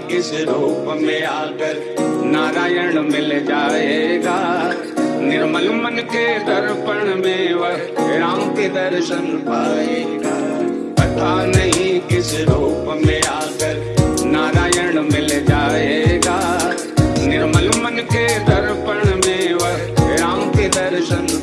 किस रूप में आकर नारायण मिल जाएगा। निर्मल मन के दर्पण में वह राम के दर्शन पाएगा। पता नहीं किस रूप में आकर नारायण मिल जाएगा। निर्मल मन के दर्पण में वह राम के दर्शन